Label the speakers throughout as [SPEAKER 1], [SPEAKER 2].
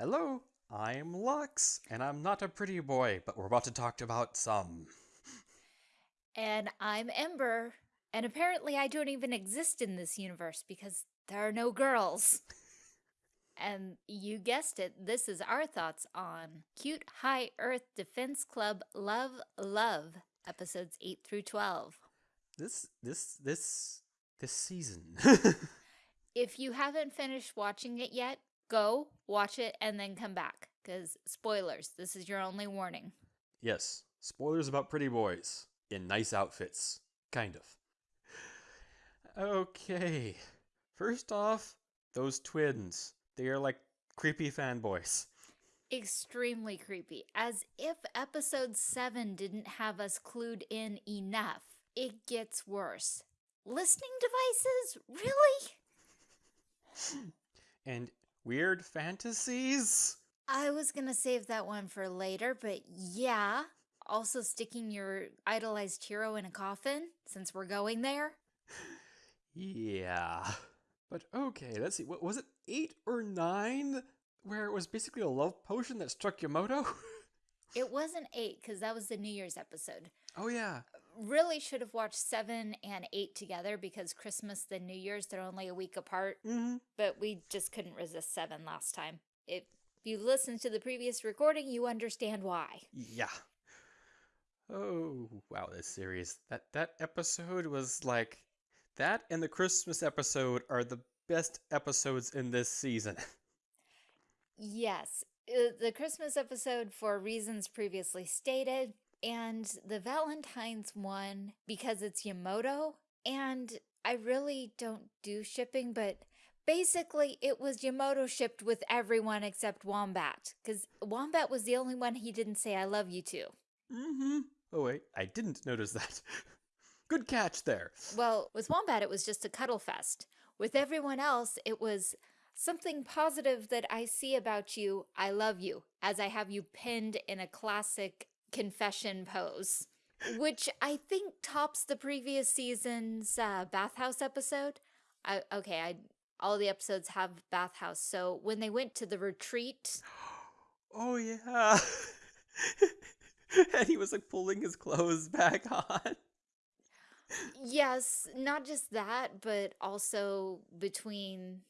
[SPEAKER 1] Hello, I'm Lux, and I'm not a pretty boy, but we're about to talk about some.
[SPEAKER 2] And I'm Ember. And apparently, I don't even exist in this universe because there are no girls. and you guessed it, this is our thoughts on Cute High Earth Defense Club Love Love, episodes 8 through 12.
[SPEAKER 1] This, this, this, this season.
[SPEAKER 2] if you haven't finished watching it yet, go watch it and then come back. Because, spoilers, this is your only warning.
[SPEAKER 1] yes, spoilers about pretty boys in nice outfits. Kind of. Okay. First off, those twins. They are like creepy fanboys.
[SPEAKER 2] Extremely creepy. As if episode 7 didn't have us clued in enough. It gets worse. Listening devices? Really?
[SPEAKER 1] And weird fantasies?
[SPEAKER 2] I was gonna save that one for later, but yeah. Also sticking your idolized hero in a coffin, since we're going there.
[SPEAKER 1] Yeah. But okay, let's see. What was it? 8 or 9 where it was basically a love potion that struck Yamoto?
[SPEAKER 2] It wasn't 8, because that was the New Year's episode.
[SPEAKER 1] oh yeah.
[SPEAKER 2] Really should have watched 7 and 8 together, because Christmas and New Year's, they're only a week apart.
[SPEAKER 1] Mhm.
[SPEAKER 2] But we just couldn't resist 7 last time. If you listened to the previous recording, you understand why.
[SPEAKER 1] Yeah. Oh, wow, this series. That that episode was like that and the Christmas episode are the best episodes in this season.
[SPEAKER 2] Yes, uh, the Christmas episode for reasons previously stated, and the Valentine's one because it's Yamoto. And I really don't do shipping, but basically it was Yamoto shipped with everyone except Wombat, because Wombat was the only one he didn't say I love you to.
[SPEAKER 1] mhm. Oh wait, I didn't notice that. Good catch there.
[SPEAKER 2] Well, with Wombat, it was just a cuddle fest. With everyone else, it was something positive that I see about you. I love you, as I have you pinned in a classic confession pose, which I think tops the previous season's uh, bathhouse episode. I, okay, I all the episodes have bathhouse. So when they went to the retreat,
[SPEAKER 1] Oh yeah. and he was like pulling his clothes back on.
[SPEAKER 2] yes, not just that, but also between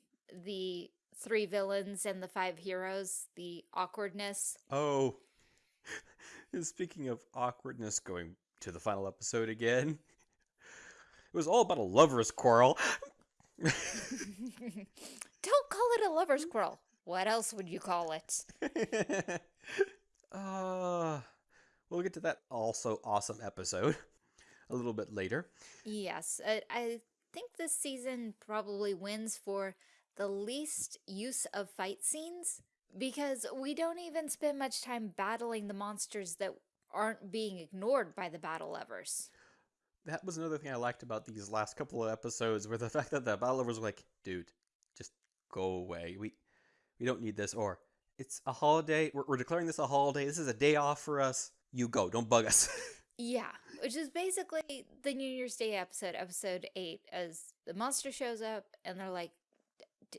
[SPEAKER 2] the three villains and the five heroes, the awkwardness.
[SPEAKER 1] Oh. Speaking of awkwardness, going to the final episode again. It was all about a lover's quarrel.
[SPEAKER 2] Don't call it a lover's quarrel. What else would you call it?
[SPEAKER 1] uh, we'll get to that also awesome episode a little bit later.
[SPEAKER 2] Yes, I, I think this season probably wins for the least use of fight scenes because we don't even spend much time battling the monsters that aren't being ignored by the battle lovers.
[SPEAKER 1] That was another thing I liked about these last couple of episodes, where the fact that the battle lovers were like, "Dude, just go away. We we don't need this." Or it's a holiday. We're, we're declaring this a holiday. This is a day off for us. You go. Don't bug us.
[SPEAKER 2] Yeah, which is basically the New Year's Day episode, episode 8, as the monster shows up and they're like, "D- d-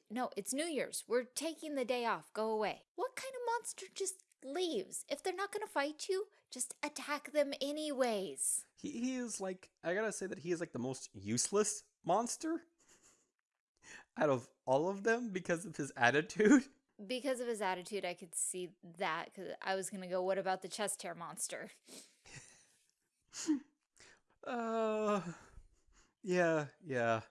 [SPEAKER 2] no, it's New Year's. We're taking the day off. Go away. What kind of monster just leaves? If they're not going to fight you, just attack them anyways.
[SPEAKER 1] he, he is like, I gotta say that he is like the most useless monster out of all of them because of his attitude.
[SPEAKER 2] Because of his attitude, I could see that because I was going to go, what about the chest hair monster?
[SPEAKER 1] Uh, yeah, yeah.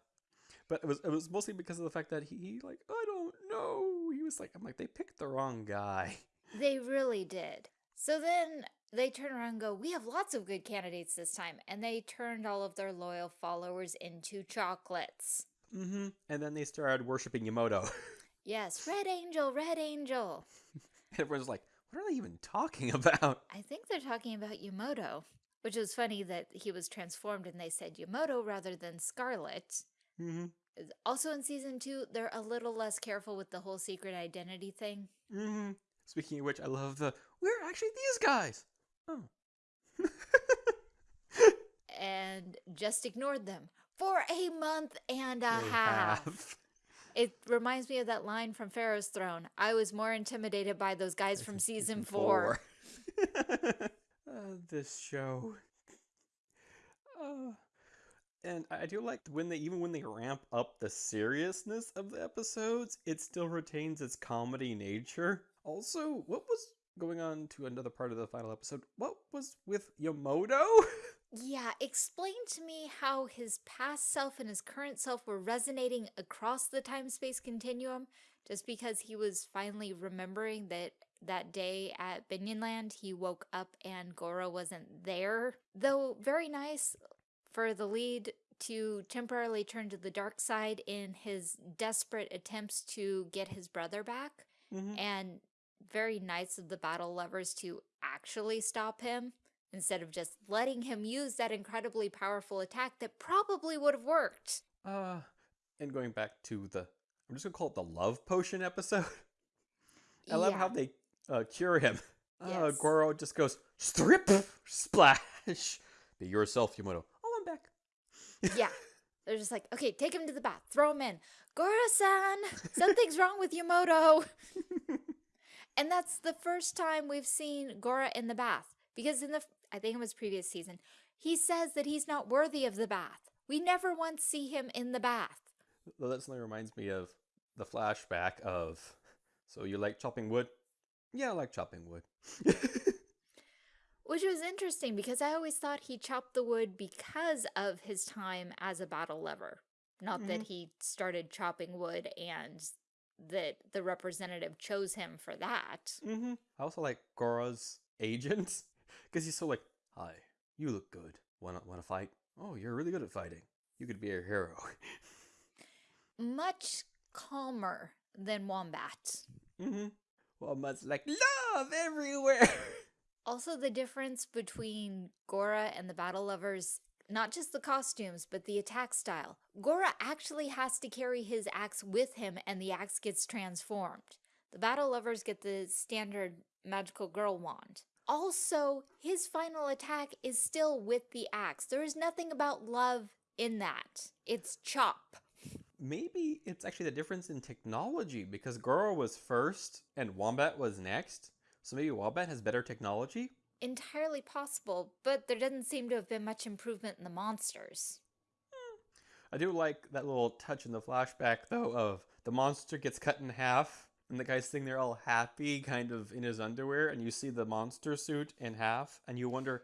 [SPEAKER 1] But it was it was mostly because of the fact that he, he like I don't know. He was like I'm like they picked the wrong guy.
[SPEAKER 2] They really did. So then they turn around and go, We have lots of good candidates this time. And they turned all of their loyal followers into chocolates.
[SPEAKER 1] Mm-hmm. And then they started worshiping Yamoto.
[SPEAKER 2] Yes, Red Angel, Red Angel.
[SPEAKER 1] Everyone's like, what are they even talking about?
[SPEAKER 2] I think they're talking about Yamoto, which was funny that he was transformed and they said Yamoto rather than Scarlet.
[SPEAKER 1] Mm-hmm.
[SPEAKER 2] Also in season two, they're a little less careful with the whole secret identity thing.
[SPEAKER 1] Mm-hmm. Speaking of which, I love the we're actually these guys. Oh.
[SPEAKER 2] And just ignored them for a month and a
[SPEAKER 1] They
[SPEAKER 2] half.
[SPEAKER 1] have.
[SPEAKER 2] It reminds me of that line from Pharaoh's Throne. I was more intimidated by those guys from season four.
[SPEAKER 1] uh, this show. Uh, and I do like when they even when they ramp up the seriousness of the episodes, it still retains its comedy nature. Also, what was going on to another part of the final episode? What was with Yamoto?
[SPEAKER 2] Yeah, explain to me how his past self and his current self were resonating across the time-space continuum just because he was finally remembering that that day at Binyonland he woke up and Goro wasn't there. Though very nice for the lead to temporarily turn to the dark side in his desperate attempts to get his brother back
[SPEAKER 1] Mhm.
[SPEAKER 2] and very nice of the battle lovers to actually stop him instead of just letting him use that incredibly powerful attack that probably would have worked.
[SPEAKER 1] Uh, and going back to the, I'm just gonna call it the love potion episode. I love how they uh, cure him. Uh,
[SPEAKER 2] Yes.
[SPEAKER 1] Goro just goes strip splash. Be yourself, Yamoto. Oh, I'm back.
[SPEAKER 2] yeah. They're just like, okay, take him to the bath, throw him in. Goro-san, something's wrong with Yamoto. and that's the first time we've seen Gora in the bath. Because in the, I think it was previous season, he says that he's not worthy of the bath. We never once see him in the bath.
[SPEAKER 1] Well, that suddenly reminds me of the flashback of. So you like chopping wood? Yeah, I like chopping wood.
[SPEAKER 2] Which was interesting because I always thought he chopped the wood because of his time as a battle lover. Not that
[SPEAKER 1] Mhm.
[SPEAKER 2] he started chopping wood and that the representative chose him for that.
[SPEAKER 1] mm-hmm. I also like Goro's agent because he's so like, "Hi, you look good. Wanna wanna fight? Oh, you're really good at fighting. You could be a hero."
[SPEAKER 2] Much calmer than Wombat.
[SPEAKER 1] mm-hmm. Well, much like love everywhere.
[SPEAKER 2] Also, the difference between Gora and the battle lovers, not just the costumes, but the attack style. Gora actually has to carry his axe with him and the axe gets transformed. The battle lovers get the standard magical girl wand. Also, his final attack is still with the axe. There is nothing about love in that. It's chop.
[SPEAKER 1] Maybe it's actually the difference in technology because Goro was first and Wombat was next. So maybe Wombat has better technology.
[SPEAKER 2] Entirely possible, but there doesn't seem to have been much improvement in the monsters. Hmm.
[SPEAKER 1] I do like that little touch in the flashback though of the monster gets cut in half and the guy's sitting there all happy, kind of in his underwear, and you see the monster suit in half, and you wonder,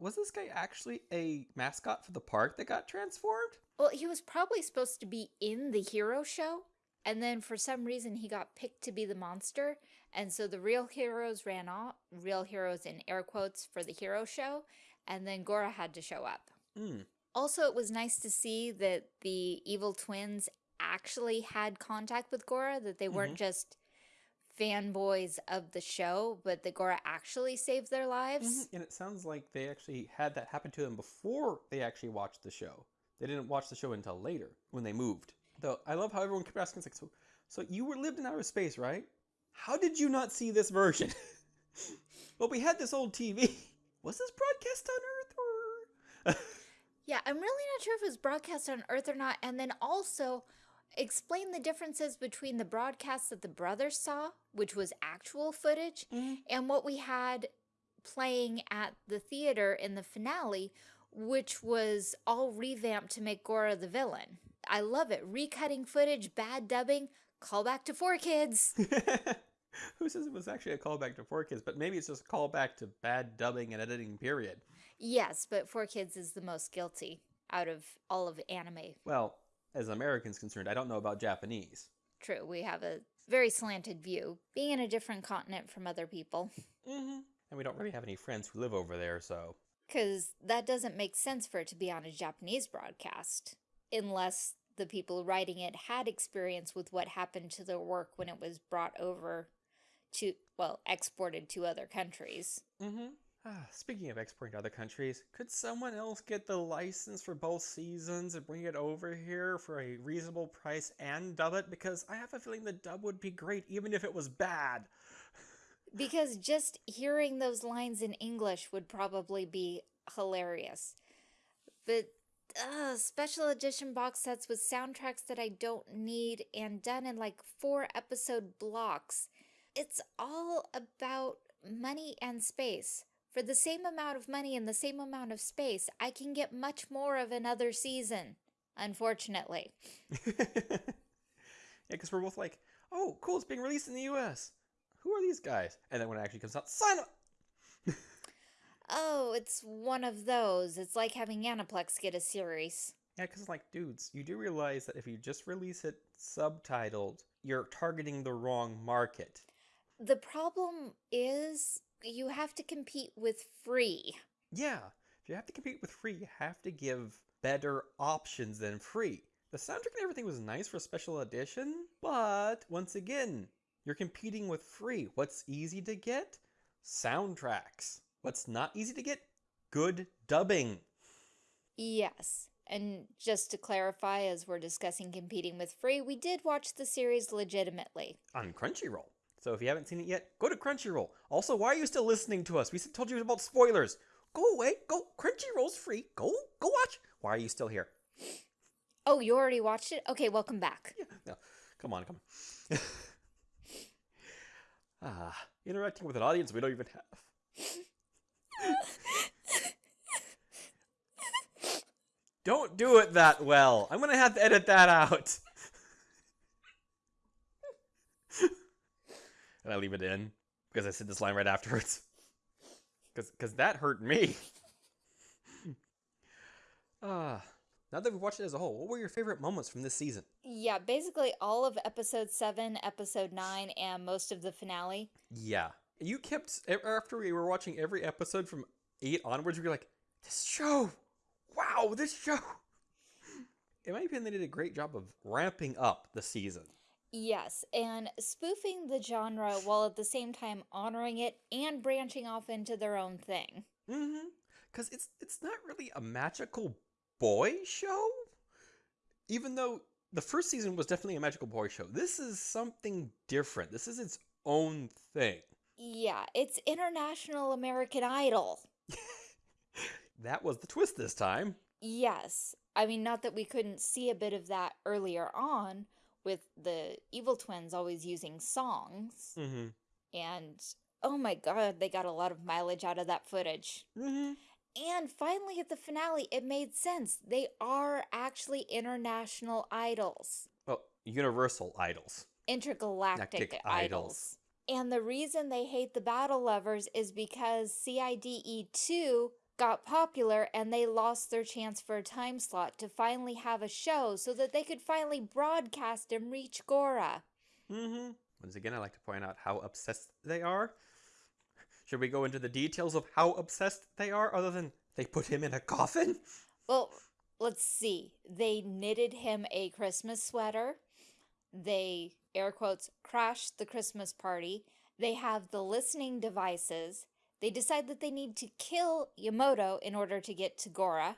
[SPEAKER 1] was this guy actually a mascot for the park that got transformed?
[SPEAKER 2] Well, he was probably supposed to be in the hero show, and then for some reason he got picked to be the monster, and so the real heroes ran off, real heroes in air quotes for the hero show, and then Gora had to show up.
[SPEAKER 1] Hmm.
[SPEAKER 2] Also, it was nice to see that the evil twins actually had contact with Gora, that they weren't just fanboys of the show, but that Gora actually saved their lives.
[SPEAKER 1] And it sounds like they actually had that happen to them before they actually watched the show. They didn't watch the show until later when they moved. Though I love how everyone kept asking, like, so, so you were lived in outer space, right? How did you not see this version? well, we had this old TV. Was this broadcast on Earth or?
[SPEAKER 2] Yeah, I'm really not sure if it was broadcast on Earth or not. And then also explain the differences between the broadcast that the brothers saw, which was actual footage,
[SPEAKER 1] Mhm.
[SPEAKER 2] and what we had playing at the theater in the finale, which was all revamped to make Gora the villain. I love it. Recutting footage, bad dubbing, call back to 4Kids.
[SPEAKER 1] Who says it was actually a callback to 4Kids? But maybe it's just a callback to bad dubbing and editing. Period.
[SPEAKER 2] yes, but 4Kids is the most guilty out of all of anime.
[SPEAKER 1] Well, as Americans concerned, I don't know about Japanese.
[SPEAKER 2] True, we have a very slanted view, being in a different continent from other people.
[SPEAKER 1] Mm-hmm. And we don't really have any friends who live over there, so.
[SPEAKER 2] Because that doesn't make sense for it to be on a Japanese broadcast, unless the people writing it had experience with what happened to their work when it was brought over to, well, exported to other countries.
[SPEAKER 1] Mm-hmm. Ah, speaking of exporting to other countries, could someone else get the license for both seasons and bring it over here for a reasonable price and dub it? Because I have a feeling the dub would be great even if it was bad.
[SPEAKER 2] Because just hearing those lines in English would probably be hilarious. But uh, special edition box sets with soundtracks that I don't need and done in like four episode blocks. It's all about money and space. For the same amount of money and the same amount of space, I can get much more of another season, unfortunately.
[SPEAKER 1] yeah, because we're both like, oh, cool, it's being released in the US. Who are these guys? And then when it actually comes out, sign up!
[SPEAKER 2] Oh, it's one of those. It's like having Aniplex get a series.
[SPEAKER 1] Yeah, because like, dudes, you do realize that if you just release it subtitled, you're targeting the wrong market.
[SPEAKER 2] The problem is you have to compete with free.
[SPEAKER 1] Yeah, if you have to compete with free, you have to give better options than free. The soundtrack and everything was nice for a special edition, but once again, you're competing with free. What's easy to get? Soundtracks. What's not easy to get? Good dubbing.
[SPEAKER 2] Yes. And just to clarify, as we're discussing competing with free, we did watch the series legitimately.
[SPEAKER 1] On Crunchyroll. So if you haven't seen it yet, go to Crunchyroll. Also, why are you still listening to us? We told you about spoilers. Go away. Go. Crunchyroll's free. Go. Go watch. Why are you still here?
[SPEAKER 2] Oh, you already watched it? Okay, welcome back.
[SPEAKER 1] Yeah. No. Come on. Come on. ah, interacting with an audience we don't even have. Don't do it that well. I'm gonna have to edit that out. and I leave it in because I said this line right afterwards. Because because that hurt me. Ah, uh, now that we've watched it as a whole, what were your favorite moments from this season?
[SPEAKER 2] Yeah, basically all of episode seven, episode nine, and most of the finale.
[SPEAKER 1] Yeah, you kept after we were watching every episode from eight onwards. We were like, this show wow, this show. In my opinion, they did a great job of ramping up the season.
[SPEAKER 2] Yes, and spoofing the genre while at the same time honoring it and branching off into their own thing.
[SPEAKER 1] Mm-hmm. Because it's it's not really a magical boy show. Even though the first season was definitely a magical boy show, this is something different. This is its own thing.
[SPEAKER 2] Yeah, it's International American Idol.
[SPEAKER 1] that was the twist this time.
[SPEAKER 2] Yes. I mean, not that we couldn't see a bit of that earlier on with the evil twins always using songs.
[SPEAKER 1] Mm-hmm.
[SPEAKER 2] And oh my god, they got a lot of mileage out of that footage.
[SPEAKER 1] Mm-hmm.
[SPEAKER 2] And finally, at the finale, it made sense. They are actually international idols.
[SPEAKER 1] Well, universal idols.
[SPEAKER 2] Intergalactic idols. idols. And the reason they hate the battle lovers is because CIDE 2 got popular and they lost their chance for a time slot to finally have a show so that they could finally broadcast and reach Gora.
[SPEAKER 1] Mm-hmm. Once again, I like to point out how obsessed they are. Should we go into the details of how obsessed they are other than they put him in a coffin?
[SPEAKER 2] Well, let's see. They knitted him a Christmas sweater. They, air quotes, crash the Christmas party. They have the listening devices. They decide that they need to kill Yamoto in order to get to Gora.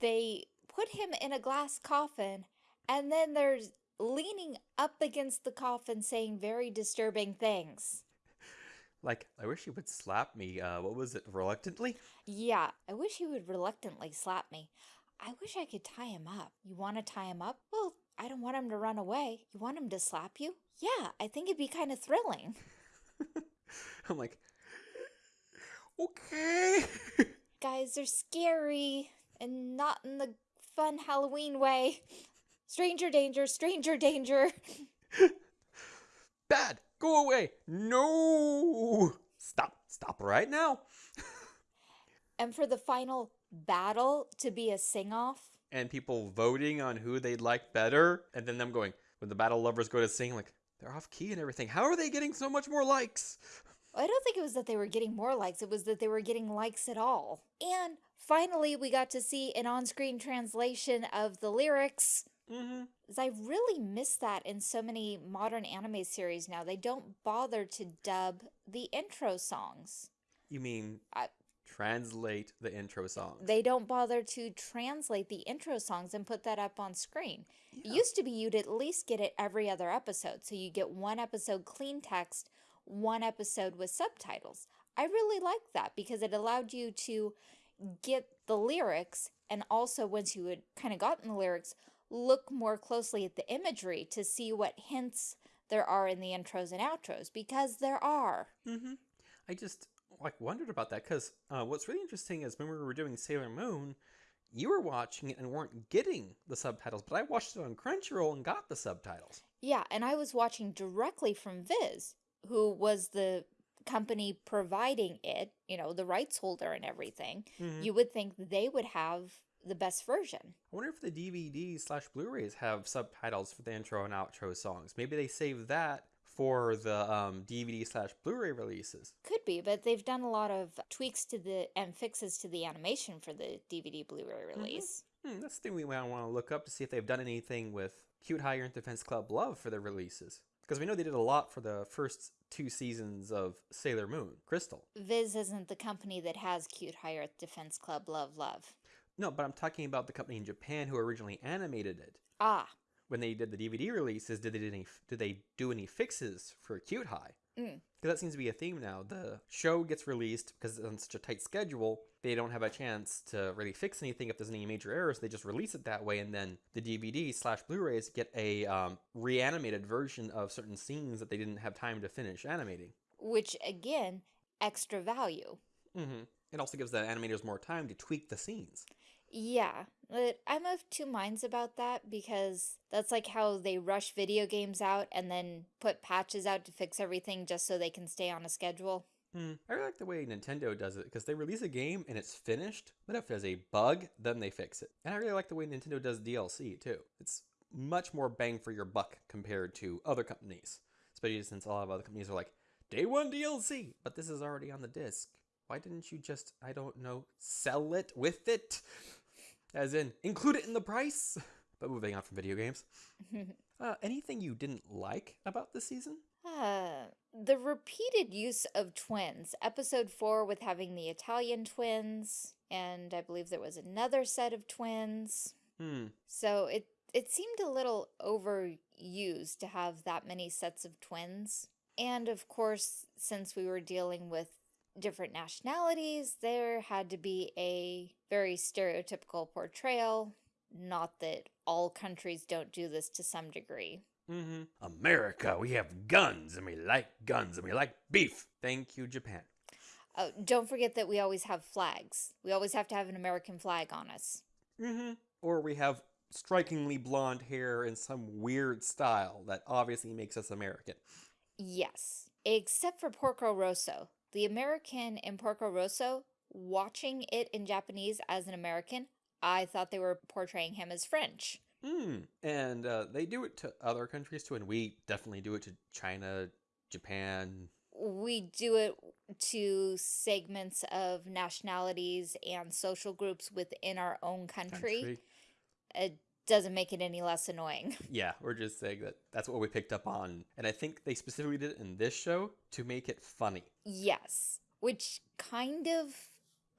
[SPEAKER 2] They put him in a glass coffin, and then they're leaning up against the coffin saying very disturbing things.
[SPEAKER 1] Like, I wish he would slap me. Uh, what was it, reluctantly?
[SPEAKER 2] Yeah, I wish he would reluctantly slap me. I wish I could tie him up. You want to tie him up? Well, I don't want him to run away. You want him to slap you? Yeah, I think it'd be kind of thrilling.
[SPEAKER 1] I'm like, okay.
[SPEAKER 2] Guys, they're scary and not in the fun Halloween way. Stranger danger, stranger danger.
[SPEAKER 1] Bad, go away. No. Stop, stop right now.
[SPEAKER 2] and for the final battle to be a sing off.
[SPEAKER 1] And people voting on who they'd like better. And then them going, when the battle lovers go to sing, like, they're off key and everything. How are they getting so much more likes?
[SPEAKER 2] I don't think it was that they were getting more likes, it was that they were getting likes at all. And finally, we got to see an on screen translation of the lyrics.
[SPEAKER 1] Mm-hmm.
[SPEAKER 2] I really miss that in so many modern anime series now. They don't bother to dub the intro songs.
[SPEAKER 1] You mean I, translate the intro songs?
[SPEAKER 2] They don't bother to translate the intro songs and put that up on screen. Yeah. It used to be you'd at least get it every other episode. So you get one episode clean text, one episode with subtitles. I really liked that because it allowed you to get the lyrics and also once you had kind of gotten the lyrics, look more closely at the imagery to see what hints there are in the intros and outros because there are.
[SPEAKER 1] Mm-hmm. I just like wondered about that because uh, what's really interesting is when we were doing Sailor Moon, you were watching it and weren't getting the subtitles, but I watched it on Crunchyroll and got the subtitles.
[SPEAKER 2] Yeah, and I was watching directly from Viz, who was the company providing it, you know, the rights holder and everything.
[SPEAKER 1] Mhm.
[SPEAKER 2] You would think they would have the best version.
[SPEAKER 1] I wonder if the DVD slash Blu-rays have subtitles for the intro and outro songs. Maybe they save that for the um, DVD slash Blu-ray releases.
[SPEAKER 2] Could be, but they've done a lot of tweaks to the and fixes to the animation for the DVD Blu-ray release.
[SPEAKER 1] Hmm, that's the thing we might want to look up to see if they've done anything with Cute High Earth Defense Club Love for the releases. Because we know they did a lot for the first two seasons of Sailor Moon, Crystal.
[SPEAKER 2] Viz isn't the company that has Cute High Earth Defense Club Love Love.
[SPEAKER 1] No, but I'm talking about the company in Japan who originally animated it.
[SPEAKER 2] Ah,
[SPEAKER 1] When they did the DVD releases, did they do any, did they do any fixes for Cute High?
[SPEAKER 2] Mm.
[SPEAKER 1] Because that seems to be a theme now. The show gets released because it's on such a tight schedule, they don't have a chance to really fix anything if there's any major errors. They just release it that way, and then the DVD slash Blu-rays get a um, reanimated version of certain scenes that they didn't have time to finish animating.
[SPEAKER 2] which again, extra value.
[SPEAKER 1] hmm It also gives the animators more time to tweak the scenes.
[SPEAKER 2] Yeah, but I'm of two minds about that because that's like how they rush video games out and then put patches out to fix everything just so they can stay on a schedule.
[SPEAKER 1] Hmm. I really like the way Nintendo does it because they release a game and it's finished, but if there's a bug, then they fix it. And I really like the way Nintendo does DLC too. It's much more bang for your buck compared to other companies, especially since a lot of other companies are like day one DLC, but this is already on the disc. Why didn't you just, I don't know, sell it with it? As in, include it in the price? But moving on from video games, uh, anything you didn't like about this season?
[SPEAKER 2] Uh, the repeated use of twins. Episode 4 with having the Italian twins, and I believe there was another set of twins.
[SPEAKER 1] Hmm.
[SPEAKER 2] So it it seemed a little overused to have that many sets of twins. And of course, since we were dealing with different nationalities, there had to be a very stereotypical portrayal. Not that all countries don't do this to some degree.
[SPEAKER 1] Mm-hmm. America, we have guns and we like guns and we like beef. Thank you, Japan.
[SPEAKER 2] Oh, don't forget that we always have flags. We always have to have an American flag on us.
[SPEAKER 1] Mm-hmm. Or we have strikingly blonde hair in some weird style that obviously makes us American.
[SPEAKER 2] Yes, except for Porco Rosso. The American in Porco Rosso, watching it in Japanese as an American, I thought they were portraying him as French.
[SPEAKER 1] Hmm. And uh, they do it to other countries too, and we definitely do it to China, Japan.
[SPEAKER 2] We do it to segments of nationalities and social groups within our own country. It doesn't make it any less annoying.
[SPEAKER 1] Yeah, we're just saying that that's what we picked up on. And I think they specifically did it in this show to make it funny.
[SPEAKER 2] Yes, which kind of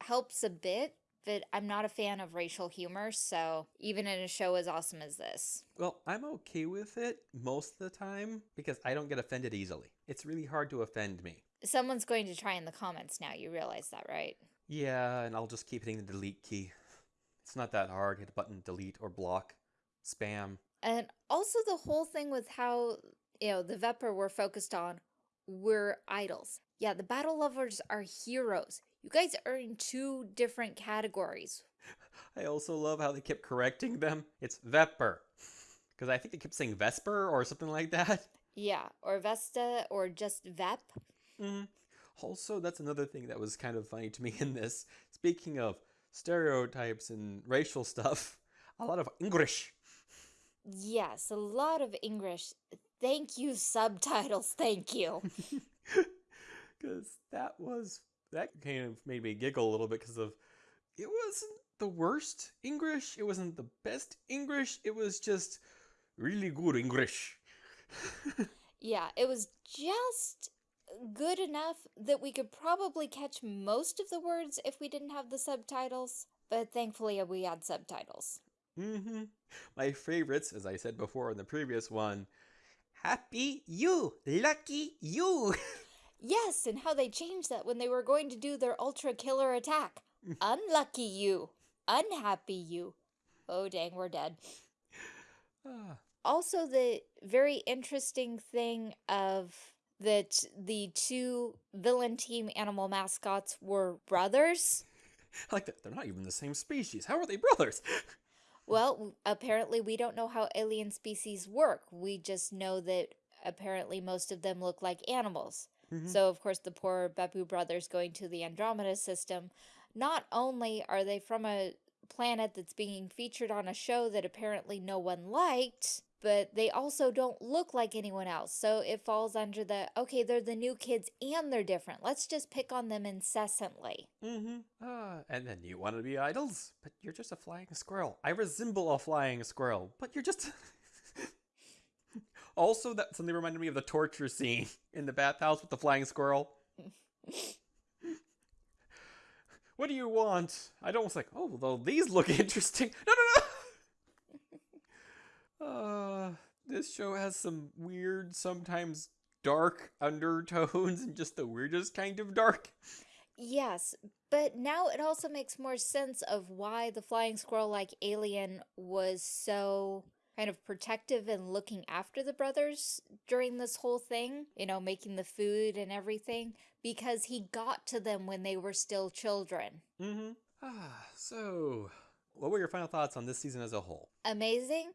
[SPEAKER 2] helps a bit, but I'm not a fan of racial humor, so even in a show as awesome as this.
[SPEAKER 1] Well, I'm okay with it most of the time because I don't get offended easily. It's really hard to offend me.
[SPEAKER 2] Someone's going to try in the comments now, you realize that, right?
[SPEAKER 1] Yeah, and I'll just keep hitting the delete key. It's not that hard. Hit a button, delete or block, spam.
[SPEAKER 2] And also the whole thing with how, you know, the Vepper were focused on were idols. Yeah, the battle lovers are heroes. You guys are in two different categories.
[SPEAKER 1] I also love how they kept correcting them. It's Vepper. Because I think they kept saying Vesper or something like that.
[SPEAKER 2] Yeah, or Vesta or just Vep.
[SPEAKER 1] Mhm. Also, that's another thing that was kind of funny to me in this. Speaking of stereotypes and racial stuff, a lot of English.
[SPEAKER 2] Yes, a lot of English. Thank you, subtitles. Thank you.
[SPEAKER 1] Because that was, that kind of made me giggle a little bit because of, it wasn't the worst English. It wasn't the best English. It was just really good English.
[SPEAKER 2] yeah, it was just good enough that we could probably catch most of the words if we didn't have the subtitles, but thankfully we had subtitles.
[SPEAKER 1] hmm My favorites, as I said before in the previous one, happy you, lucky you.
[SPEAKER 2] Yes, and how they changed that when they were going to do their ultra killer attack. Unlucky you. unhappy you. Oh, dang, we're dead.
[SPEAKER 1] Ah,
[SPEAKER 2] Also, the very interesting thing of that the two villain team animal mascots were brothers.
[SPEAKER 1] I like that. They're not even the same species. How are they brothers?
[SPEAKER 2] Well, apparently we don't know how alien species work. We just know that apparently most of them look like animals.
[SPEAKER 1] Mhm.
[SPEAKER 2] So, of course, the poor Babu brothers going to the Andromeda system, not only are they from a planet that's being featured on a show that apparently no one liked, but they also don't look like anyone else. So it falls under the okay, they're the new kids and they're different. Let's just pick on them incessantly.
[SPEAKER 1] Mm-hmm. Ah, and then you want to be idols, but you're just a flying squirrel. I resemble a flying squirrel, but you're just. also, that something reminded me of the torture scene in the bathhouse with the flying squirrel. what do you want? I don't was like, oh, well, these look interesting. No, no, no. uh, this show has some weird, sometimes dark undertones and just the weirdest kind of dark.
[SPEAKER 2] Yes, but now it also makes more sense of why the flying squirrel like alien was so kind of protective and looking after the brothers during this whole thing, you know, making the food and everything, because he got to them when they were still children.
[SPEAKER 1] Mm-hmm. Ah, so what were your final thoughts on this season as a whole?
[SPEAKER 2] Amazing.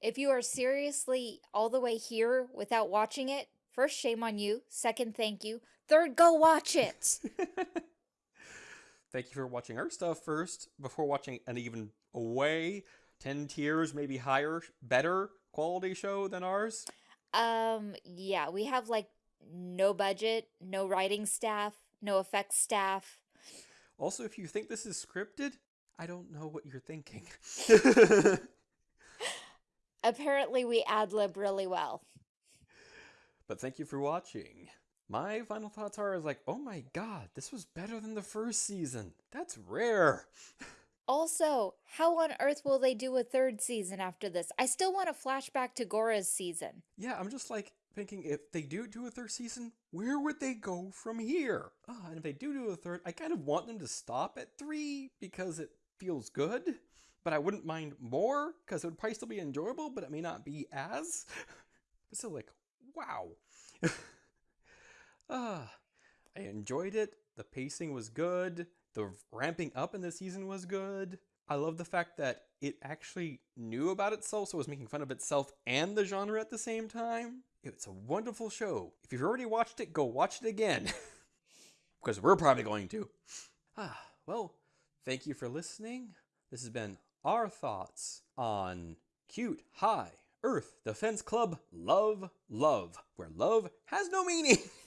[SPEAKER 2] If you are seriously all the way here without watching it, first, shame on you. Second, thank you. Third, go watch it.
[SPEAKER 1] Thank you for watching our stuff first before watching an even way 10 tiers, maybe higher, better quality show than ours.
[SPEAKER 2] Um, yeah, we have like no budget, no writing staff, no effects staff.
[SPEAKER 1] Also, if you think this is scripted, I don't know what you're thinking.
[SPEAKER 2] Apparently, we ad lib really well.
[SPEAKER 1] but thank you for watching. My final thoughts are is like, oh my god, this was better than the first season. That's rare.
[SPEAKER 2] Also, how on earth will they do a third season after this? I still want a flashback to Gora's season.
[SPEAKER 1] Yeah, I'm just like thinking if they do do a third season, where would they go from here? Ah, and if they do do a third, I kind of want them to stop at three because it feels good, but I wouldn't mind more because it would probably still be enjoyable, but it may not be as. But still, like, wow. ah, I enjoyed it. The pacing was good. The ramping up in the season was good. I love the fact that it actually knew about itself, so it was making fun of itself and the genre at the same time. It's a wonderful show. If you've already watched it, go watch it again. because we're probably going to. Ah, well, thank you for listening. This has been our thoughts on Cute High Earth Defense Club Love Love, where love has no meaning.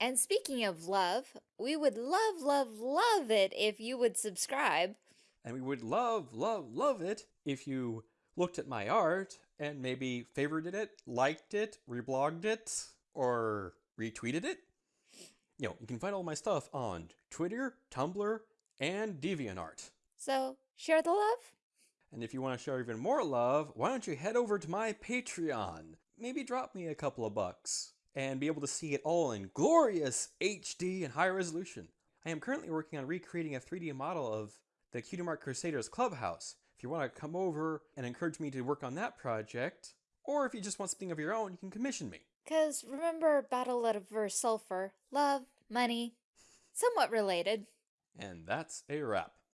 [SPEAKER 2] And speaking of love, we would love, love, love it if you would subscribe.
[SPEAKER 1] And we would love, love, love it if you looked at my art and maybe favorited it, liked it, reblogged it, or retweeted it. You know, you can find all my stuff on Twitter, Tumblr, and DeviantArt.
[SPEAKER 2] So, share the love?
[SPEAKER 1] And if you want to show even more love, why don't you head over to my Patreon? Maybe drop me a couple of bucks and be able to see it all in glorious HD and high resolution. I am currently working on recreating a 3D model of the Cutie Mark Crusaders Clubhouse. If you want to come over and encourage me to work on that project, or if you just want something of your own, you can commission me.
[SPEAKER 2] Because remember Battle Lover Sulfur, love, money, somewhat related.
[SPEAKER 1] And that's a wrap.